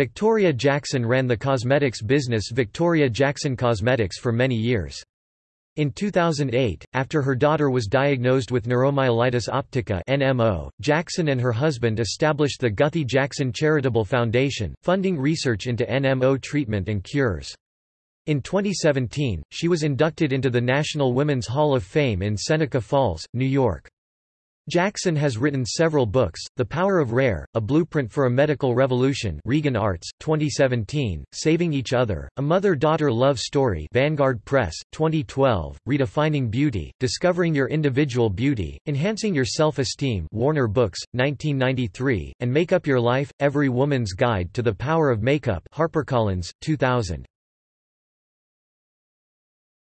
Victoria Jackson ran the cosmetics business Victoria Jackson Cosmetics for many years. In 2008, after her daughter was diagnosed with neuromyelitis optica (NMO), Jackson and her husband established the Guthy Jackson Charitable Foundation, funding research into NMO treatment and cures. In 2017, she was inducted into the National Women's Hall of Fame in Seneca Falls, New York. Jackson has written several books, The Power of Rare, A Blueprint for a Medical Revolution Regan Arts, 2017, Saving Each Other, A Mother-Daughter Love Story Vanguard Press, 2012, Redefining Beauty, Discovering Your Individual Beauty, Enhancing Your Self-Esteem Warner Books, 1993, and Make Up Your Life, Every Woman's Guide to the Power of Makeup HarperCollins, 2000.